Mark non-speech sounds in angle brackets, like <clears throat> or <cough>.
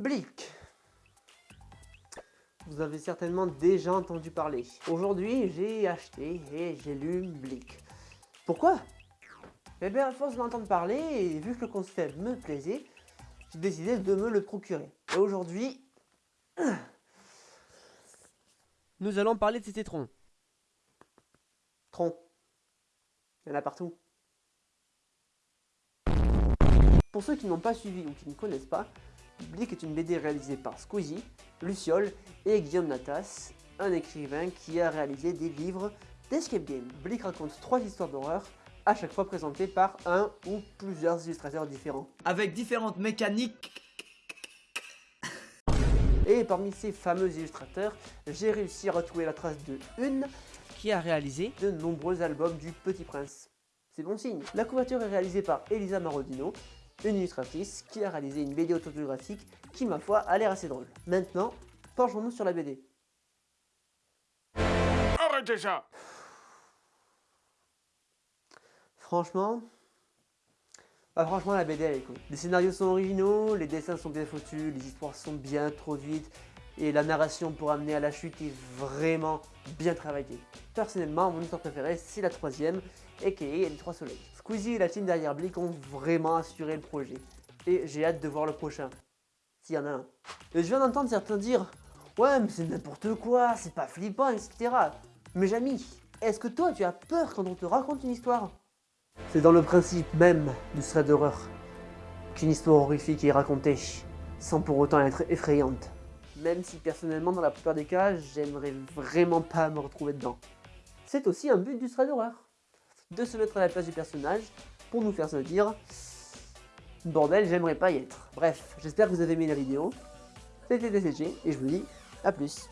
Blick. Vous avez certainement déjà entendu parler. Aujourd'hui, j'ai acheté et j'ai lu Blick. Pourquoi? Eh bien, à force de l'entendre parler, et vu que le concept me plaisait, j'ai décidé de me le procurer. Et aujourd'hui, <clears throat> nous allons parler de ces troncs. Tronc. Il y en a partout. Pour ceux qui n'ont pas suivi ou qui ne connaissent pas, Blick est une BD réalisée par Squeezie, Luciole et Guillaume Natas, un écrivain qui a réalisé des livres d'escape game. Blick raconte trois histoires d'horreur, à chaque fois présentées par un ou plusieurs illustrateurs différents. Avec différentes mécaniques. Et parmi ces fameux illustrateurs, j'ai réussi à retrouver la trace de une qui a réalisé de nombreux albums du Petit Prince. C'est bon signe. La couverture est réalisée par Elisa Marodino, une illustratrice qui a réalisé une BD autobiographique qui, ma foi, a l'air assez drôle. Maintenant, penchons-nous sur la BD. Arrêtez ça Franchement, bah franchement la BD elle est cool. Les scénarios sont originaux, les dessins sont bien foutus, les histoires sont bien introduites et la narration pour amener à la chute est vraiment bien travaillée. Personnellement, mon histoire préférée c'est la troisième, aka Les Trois Soleils. Squeezie et la team derrière Blick ont vraiment assuré le projet et j'ai hâte de voir le prochain, s'il y en a un. Et je viens d'entendre certains dire « Ouais mais c'est n'importe quoi, c'est pas flippant, etc. » Mais Jamy, est-ce que toi tu as peur quand on te raconte une histoire? C'est dans le principe même du thread d'horreur qu'une histoire horrifique est racontée, sans pour autant être effrayante. Même si personnellement, dans la plupart des cas, j'aimerais vraiment pas me retrouver dedans. C'est aussi un but du thread d'horreur, de se mettre à la place du personnage pour nous faire se dire « Bordel, j'aimerais pas y être ». Bref, j'espère que vous avez aimé la vidéo. C'était DCG et je vous dis à plus.